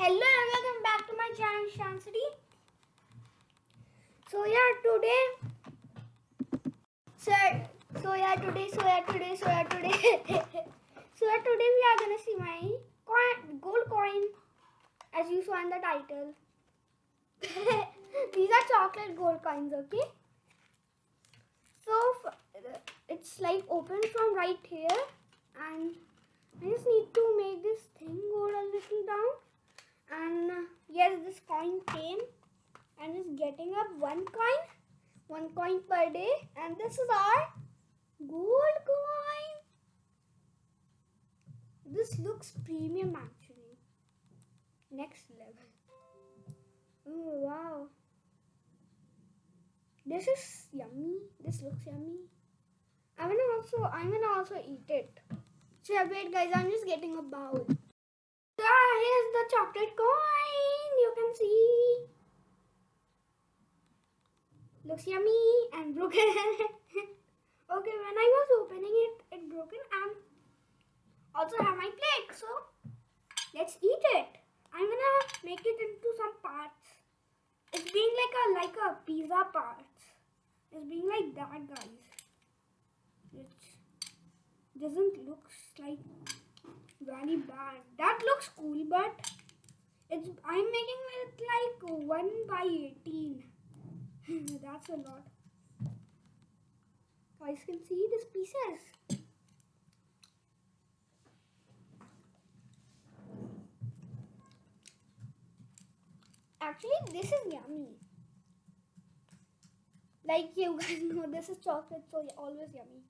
Hello and welcome back to my channel Shansity. So yeah, today, so so yeah today, so yeah today, so yeah today, so yeah today we are gonna see my coin, gold coin, as you saw in the title. These are chocolate gold coins, okay? So it's like open from right here, and I just need to make this thing go a little down. And uh, yes, this coin came and is getting up one coin, one coin per day, and this is our gold coin. This looks premium actually. Next level. Oh wow. This is yummy. This looks yummy. I'm gonna also I'm gonna also eat it. So wait guys, I'm just getting a bowl. Ah, here's the chocolate coin. You can see. Looks yummy and broken. okay, when I was opening it, it broken and also have my plate. So let's eat it. I'm gonna make it into some parts. It's being like a like a pizza parts. It's being like that, guys. It doesn't look like very bad. That looks cool, but it's I'm making it like one by eighteen. That's a lot. Guys can see these pieces. Actually, this is yummy. Like you guys know, this is chocolate, so always yummy.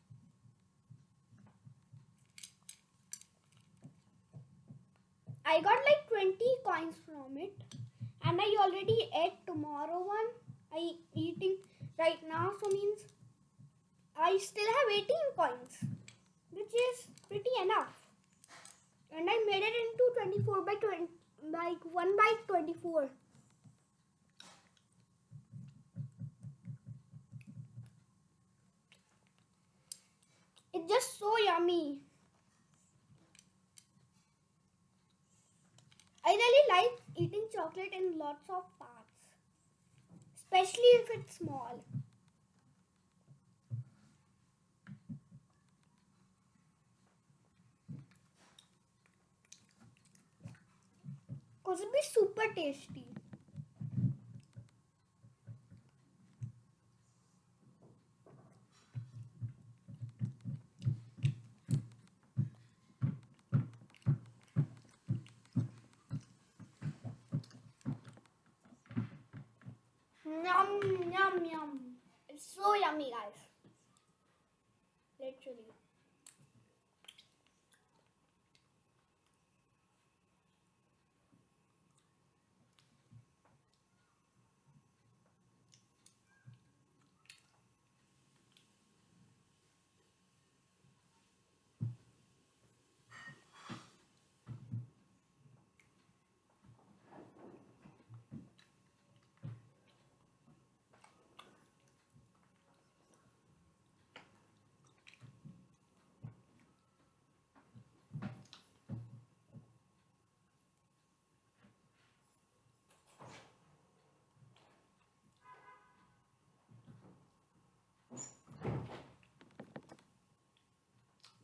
I got like 20 coins from it, and I already ate tomorrow one. I eating right now, so means I still have 18 coins, which is pretty enough. And I made it into 24 by 20, like 1 by 24. It's just so yummy. I really like chocolate in lots of parts, especially if it's small. Cause it'd be super tasty. Yum yum. It's so yummy, guys. Literally.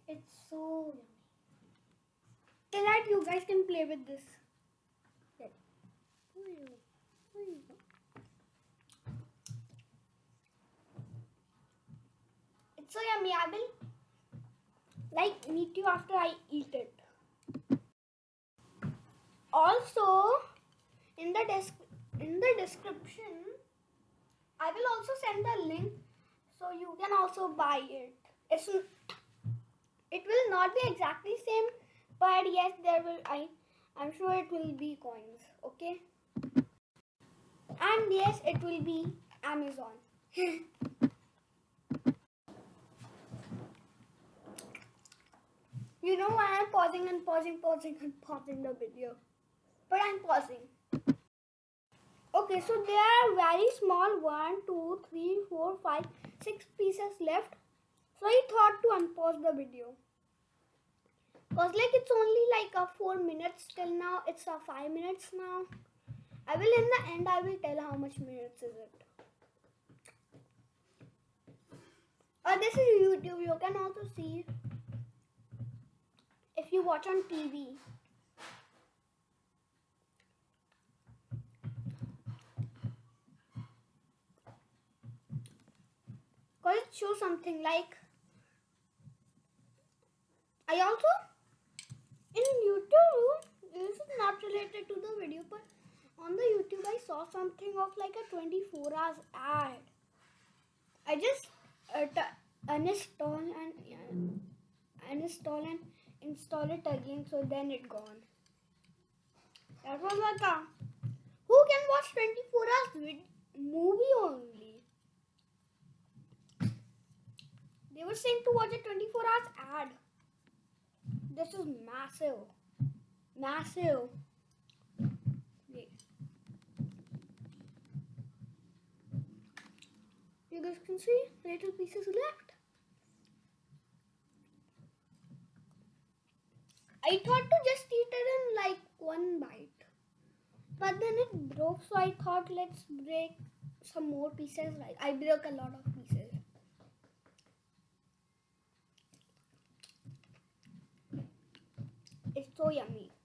It's so yummy. So that you guys can play with this. It's so yummy. I will like meet you after I eat it. Also, in the desk in the description, I will also send the link so you can also buy it. It's it will not be exactly same, but yes, there will. I I'm sure it will be coins. Okay. And yes, it will be Amazon. you know why I'm pausing and pausing, pausing and pausing the video, but I'm pausing. Okay, so there are very small one, two, three, four, five, six pieces left. So I thought to unpause the video. Cause like it's only like a four minutes till now. It's a five minutes now. I will in the end I will tell how much minutes is it. Uh, this is YouTube. You can also see if you watch on TV. Cause it shows something like I also in YouTube this is not related to the video but on the YouTube I saw something of like a 24 hours ad. I just uh, uninstall and yeah, uninstall and install it again so then it gone. That was like a who can watch 24 hours vid- movie only? They were saying to watch a 24 hours ad. This is massive. Massive. Wait. You guys can see little pieces left. I thought to just eat it in like one bite. But then it broke, so I thought let's break some more pieces. Like I broke a lot of pieces. It's so yummy.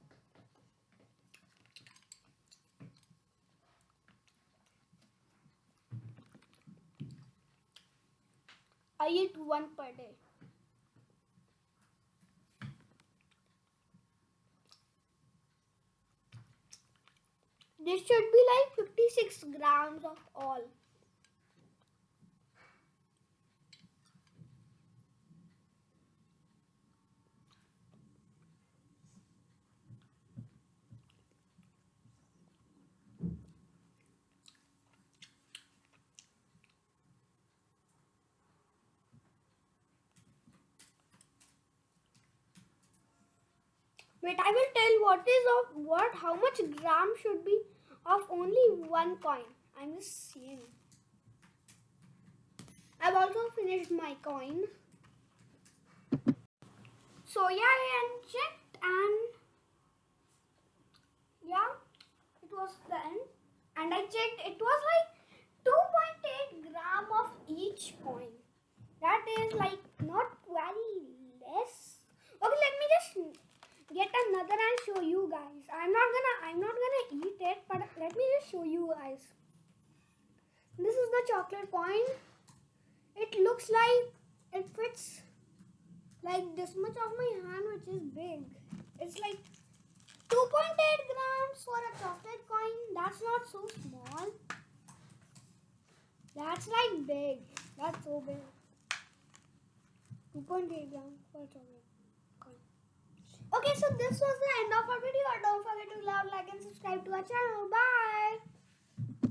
I eat one per day. This should be like 56 grams of all. Wait, I will tell what is of what how much gram should be of only one coin. I'm just seeing. I've also finished my coin. So yeah, I checked and yeah, it was the end. And I checked it was like 2.8 gram of each coin. That is like not very less. Okay, let me just get another and show you guys. I'm not gonna I'm not gonna eat it, but let me just show you guys. This is the chocolate coin. It looks like it fits like this much of my hand, which is big. It's like 2.8 grams for a chocolate coin. That's not so small. That's like big. That's so big. 2.8 grams for a chocolate. Okay, so this was the end of our video. Don't forget to love, like, and subscribe to our channel. Bye.